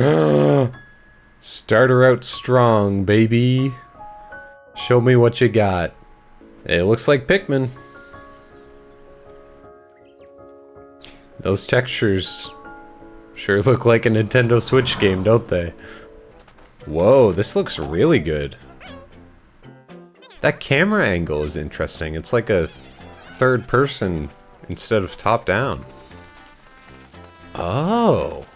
Start her out strong, baby. Show me what you got. It looks like Pikmin. Those textures sure look like a Nintendo Switch game, don't they? Whoa, this looks really good. That camera angle is interesting. It's like a third person instead of top down. Oh.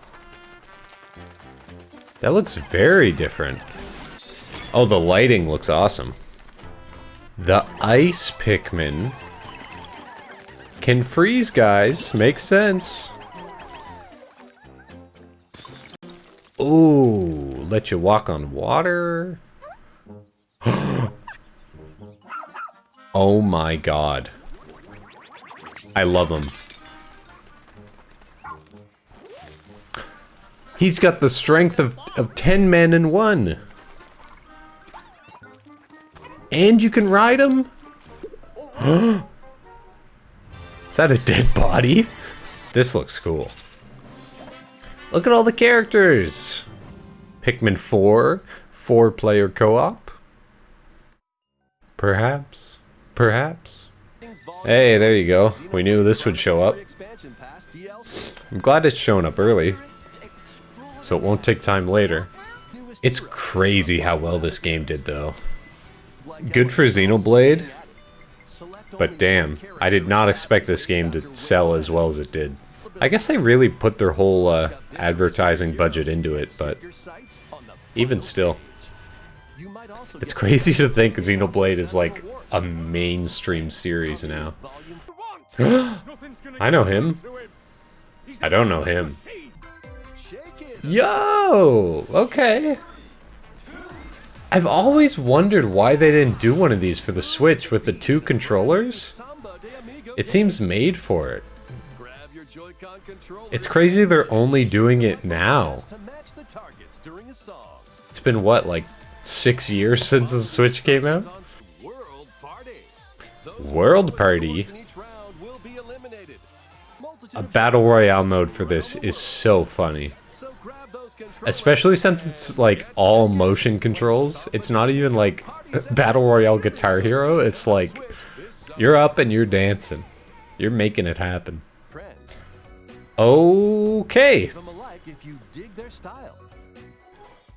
That looks very different. Oh, the lighting looks awesome. The ice Pikmin can freeze, guys. Makes sense. Ooh, let you walk on water. oh my god. I love him. He's got the strength of, of 10 men in one. And you can ride him? Is that a dead body? This looks cool. Look at all the characters. Pikmin 4, four player co-op. Perhaps, perhaps. Hey, there you go. We knew this would show up. I'm glad it's showing up early so it won't take time later. It's crazy how well this game did, though. Good for Xenoblade, but damn, I did not expect this game to sell as well as it did. I guess they really put their whole uh, advertising budget into it, but even still. It's crazy to think Xenoblade is like a mainstream series now. I know him. I don't know him. Yo! Okay. I've always wondered why they didn't do one of these for the Switch with the two controllers. It seems made for it. It's crazy they're only doing it now. It's been what, like six years since the Switch came out? World Party? A Battle Royale mode for this is so funny. Especially since it's like all motion controls. It's not even like Battle Royale Guitar Hero. It's like you're up and you're dancing. You're making it happen. Okay.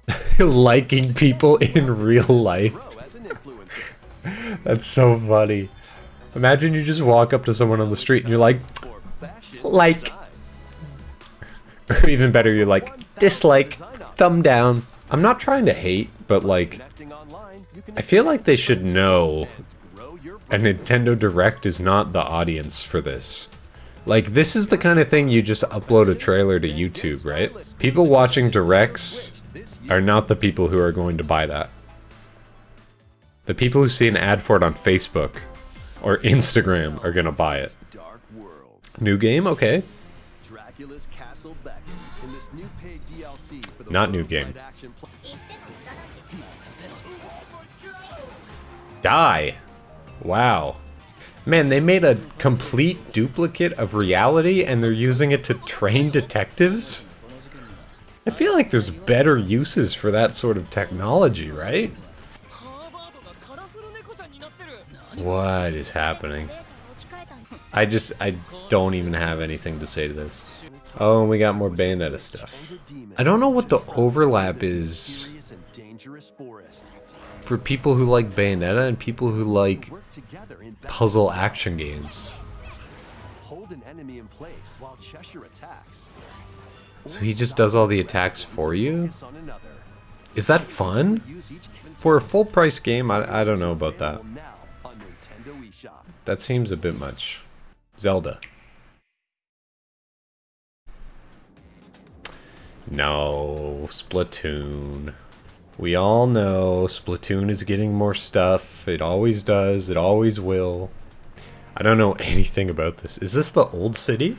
Liking people in real life. That's so funny. Imagine you just walk up to someone on the street and you're like, like. Or even better, you're like, dislike, thumb down. I'm not trying to hate, but like, I feel like they should know a Nintendo Direct is not the audience for this. Like, this is the kind of thing you just upload a trailer to YouTube, right? People watching Directs are not the people who are going to buy that. The people who see an ad for it on Facebook or Instagram are gonna buy it. New game? Okay. Not new game. Die! Wow. Man, they made a complete duplicate of reality and they're using it to train detectives? I feel like there's better uses for that sort of technology, right? What is happening? I just, I don't even have anything to say to this. Oh, and we got more Bayonetta stuff. I don't know what the overlap is for people who like Bayonetta and people who like puzzle action games. So he just does all the attacks for you? Is that fun? For a full price game, I, I don't know about that. That seems a bit much. Zelda. No, Splatoon. We all know Splatoon is getting more stuff. It always does. It always will. I don't know anything about this. Is this the old city?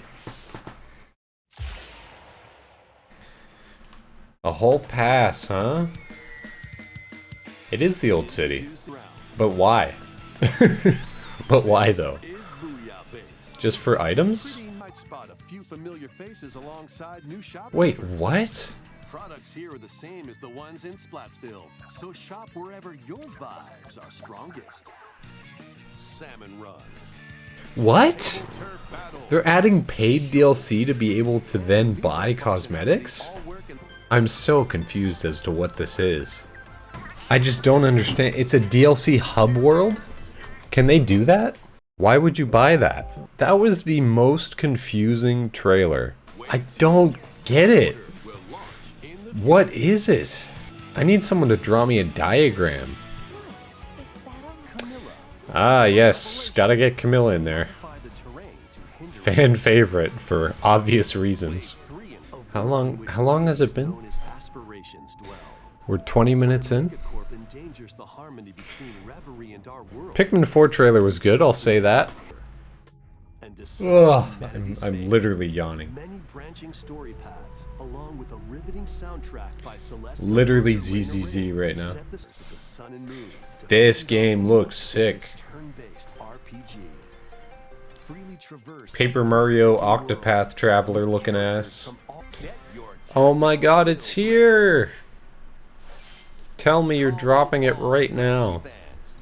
A whole pass, huh? It is the old city. But why? but why, though? Just for items? Wait, what? products here are the same as the ones in Splatsville, so shop wherever your vibes are strongest. Salmon Run. What? They're adding paid DLC to be able to then buy cosmetics? All work and I'm so confused as to what this is. I just don't understand. It's a DLC hub world? Can they do that? Why would you buy that? That was the most confusing trailer. I don't get it. What is it? I need someone to draw me a diagram. Ah, yes. Gotta get Camilla in there. Fan favorite for obvious reasons. How long- how long has it been? We're 20 minutes in. Endangers the harmony between reverie and our world. Pikmin 4 trailer was good, I'll say that. Ugh, I'm, I'm literally yawning. Many branching story paths, along with a riveting soundtrack by Celeste. Literally ZZZ right now. set the, of the sun and moon to This game looks sick. with its Turn-based RPG. Freely traverse Paper Mario Octopath Traveler looking ass. from all- Get your Oh my god, it's here! Tell me you're dropping it right now.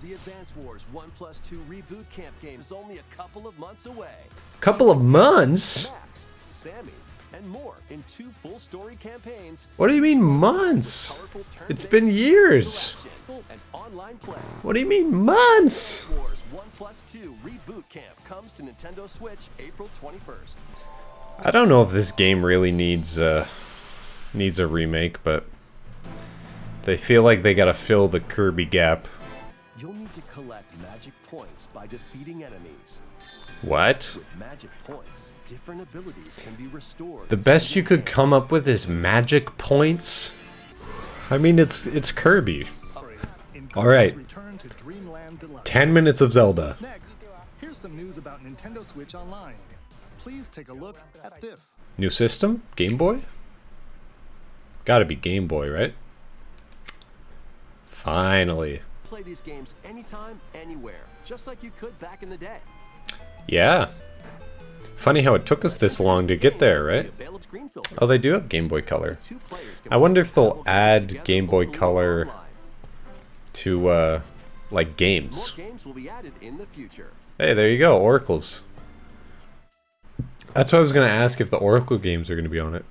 The Advance Wars 1 plus 2 reboot camp game is only a couple of months away. Couple of months? Max, Sami, and more in two full story campaigns. What do you mean months? It's been years. interaction, and online play. What do you mean months? Wars 1 plus 2 reboot camp comes to Nintendo Switch April 21st. I don't know if this game really needs uh needs a remake, but they feel like they gotta fill the Kirby gap. You'll need to collect magic points by defeating enemies. What? With magic points, different abilities can be restored. The best you could come up with is magic points? I mean, it's it's Kirby. All right. Return to Dreamland Deluxe. 10 minutes of Zelda. Next, here's some news about Nintendo Switch Online. Please take a look at this. New system? Game Boy? Gotta be Game Boy, right? Finally. Play these games anytime, anywhere, just like you could back in the day. Yeah. Funny how it took us this long to get there, right? Available screen filter. Oh, they do have Game Boy Color. Two players can I wonder if they'll add Game Boy Color to, uh, like games. games will be added in the future. Hey, there you go, Oracles. That's what I was gonna ask if the Oracle games are gonna be on it.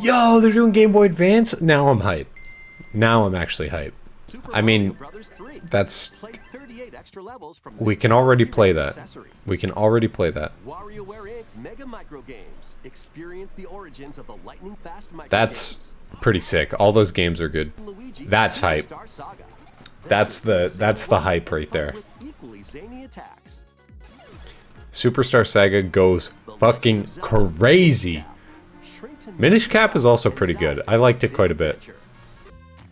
Yo, they're doing Game Boy Advance? Now I'm hype. Now I'm actually hype. I mean, Mario Brothers 3. That's extra levels from we can already play that. We can already play that. WarioWare Inc. Mega Micro Games. Experience the origins of the lightning fast micro That's pretty sick. All those games are good. That's hype. That's the- that's the hype right there. Superstar Saga goes fucking crazy. Minish Cap is also pretty good. I liked it quite a bit.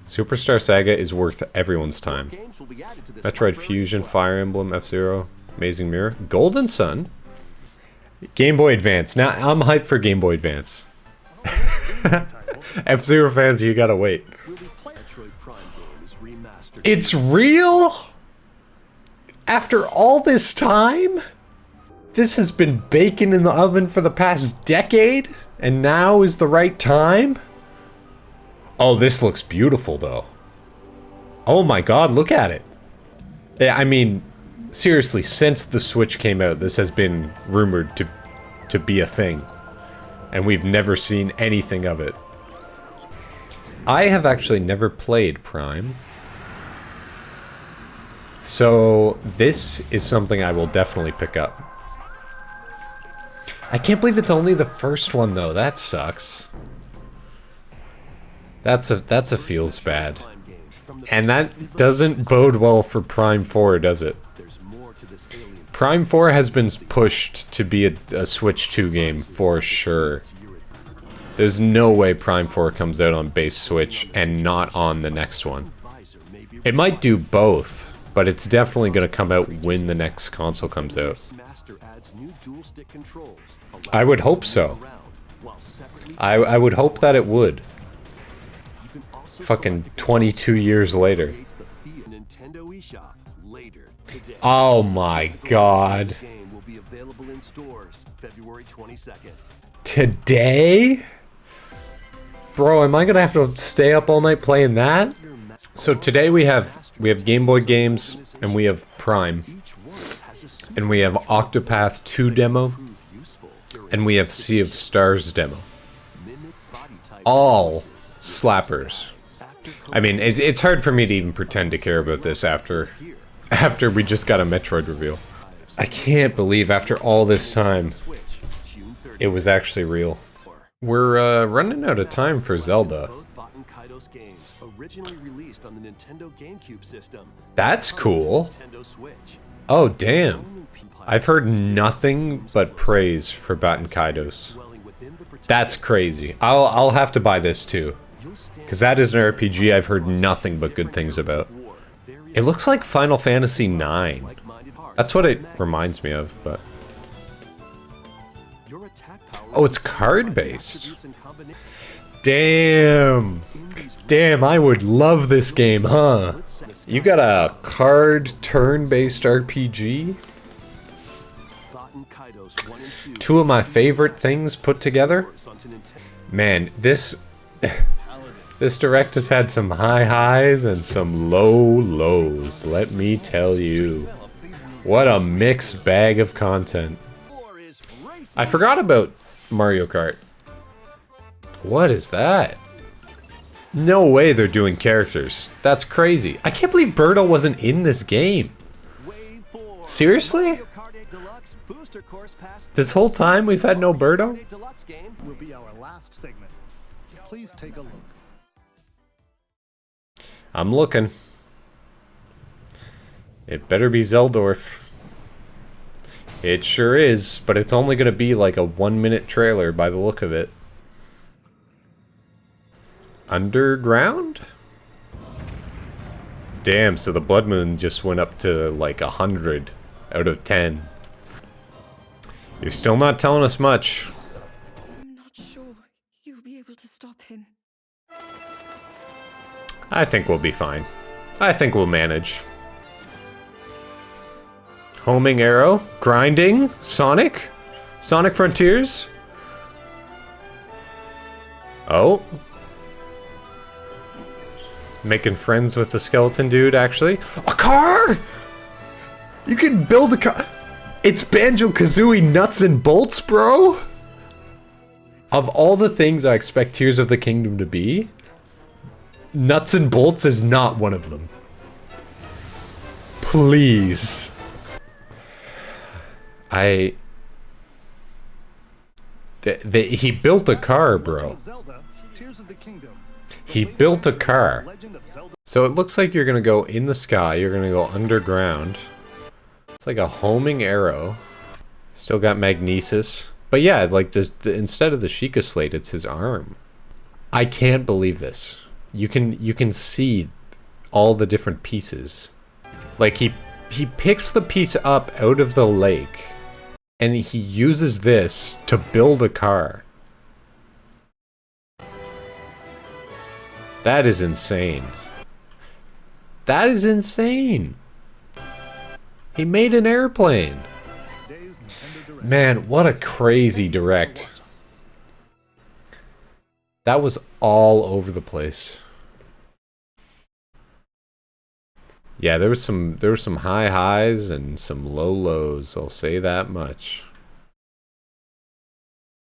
Superstar Saga is worth everyone's time. Games will be added to this Metroid Fusion. Fire Emblem, F-Zero, Amazing Mirror, Golden Sun, Game Boy Advance. Now I'm hyped for Game Boy Advance. F-Zero fans, you gotta wait. Will be play- Metroid Prime game is remastered. It's real? After all this time? This has been baking in the oven for the past decade? And now is the right time? Oh, this looks beautiful though. Oh my god, look at it. Yeah, I mean, seriously, since the Switch came out, this has been rumored to to be a thing. And we've never seen anything of it. I have actually never played Prime. So, this is something I will definitely pick up. I can't believe it's only the first one though. That sucks. That's a that's a feels bad. Prime game. From the And that doesn't bode well for Prime 4, does it? There's more to this alien Prime 4 has been pushed to be a, a Switch 2 game for sure. There's no way Prime 4 comes out on base Switch and not on the next one. advisor may be It might do both, but it's definitely going to come out when the next console comes out. Master adds new dual stick controls. I would hope so. allowing you to move around while separately I, I would hope that it would. Fucking 22 years later. Oh my god. The game will be available in stores February 22nd. Today? Bro, am I gonna have to stay up all night playing that? So today we have we have Game Boy games and we have Prime and we have Octopath 2 demo and we have Sea of Stars demo. All slappers. I mean, it's, it's hard for me to even pretend to care about this after after we just got a Metroid reveal. I can't believe after all this time Switch, June 30th. it was actually real. We're uh, running out of time for Zelda. That's cool. Oh damn. I've heard nothing but praise for Baten Kaitos. That's crazy. I'll I'll have to buy this too. You'll stand Cause that is an RPG I've heard nothing but good things about. It looks like Final Fantasy IX. That's what it reminds me of, but Oh, it's card-based. damn. Damn, I would love this game, huh? You got a card turn-based RPG? Baten Kaitos 1 and 2 of my favorite things put together? Man, this this direct has had some high highs and some low lows, let me tell you. What a mixed bag of content. I forgot about Mario Kart. What is that? No way they're doing characters. That's crazy. I can't believe Birdo wasn't in this game. Seriously? Mario Kart 8 Deluxe Booster Course Pass. This whole time we've had no Mario Kart Birdo? 8 Deluxe game. Will be our last segment. Please take a look. I'm looking. It better be Zeldorf. It sure is, but it's only gonna be like a one minute trailer by the look of it. Underground? Damn, so the Blood Moon just went up to like a hundred out of ten. You're still not telling us much. I'm not sure you'll be able to stop him. I think we'll be fine. I think we'll manage. Homing arrow, grinding, Sonic, Sonic Frontiers. Oh. Making friends with the skeleton dude, actually. A car! You can build a car. It's Banjo Kazooie nuts and bolts, bro! Of all the things I expect Tears of the Kingdom to be, Nuts and bolts is not one of them. Please. I. He built a car, bro. of Zelda, Tears of the Kingdom. The He built a car. Legend of Zelda. So it looks like you're gonna go in the sky, you're gonna go underground. It's like a homing arrow. Still got magnesis. But yeah, like the, the instead of the Sheikah slate, it's his arm. I can't believe this. You can you can see all the different pieces. Like he he picks the piece up out of the lake and he uses this to build a car. That is insane. That is insane. He made an airplane. Man, what a crazy direct. That was all over the place. Yeah, there was some there were some high highs and some low lows, I'll say that much.